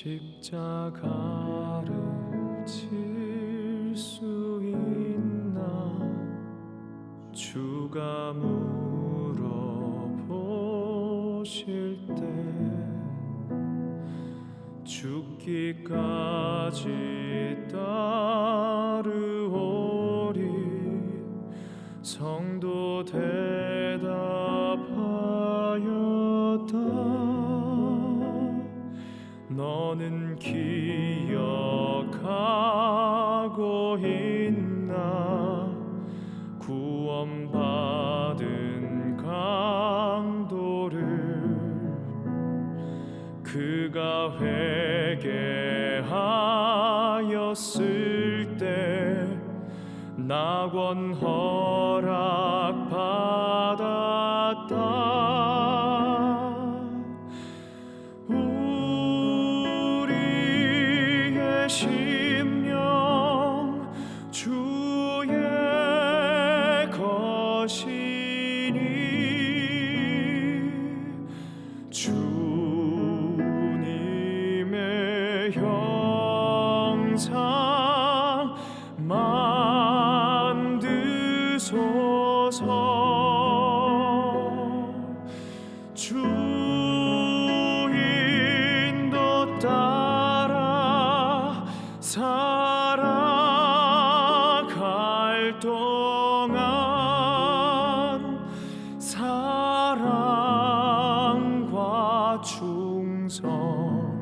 십자가를 질수 있나? 주가 물어보실 때 죽기까지 따르오리 성도 대답 너는 기억하고 있나? 구원받은 강도를 그가 회개하였을 때 낙원 허락 받았다 사랑과 충성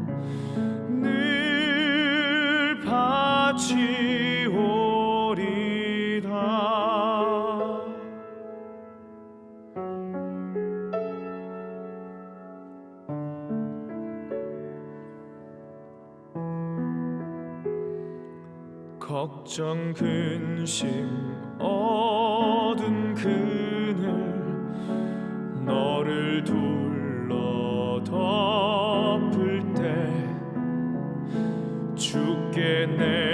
걱정 근심 어둔 그늘 너를 둘러 덮을 때 주께 내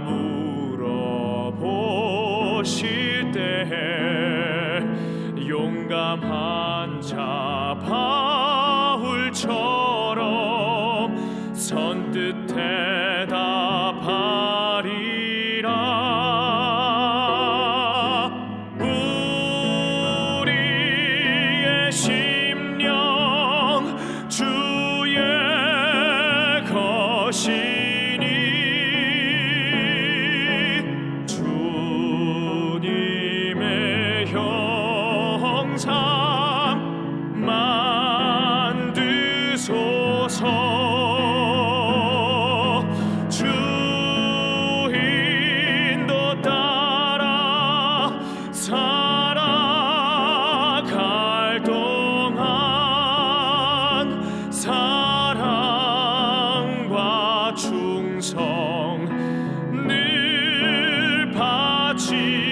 물어보실 때 용감한 자 바울처럼 선뜻 대 사랑과 충성 늘 바치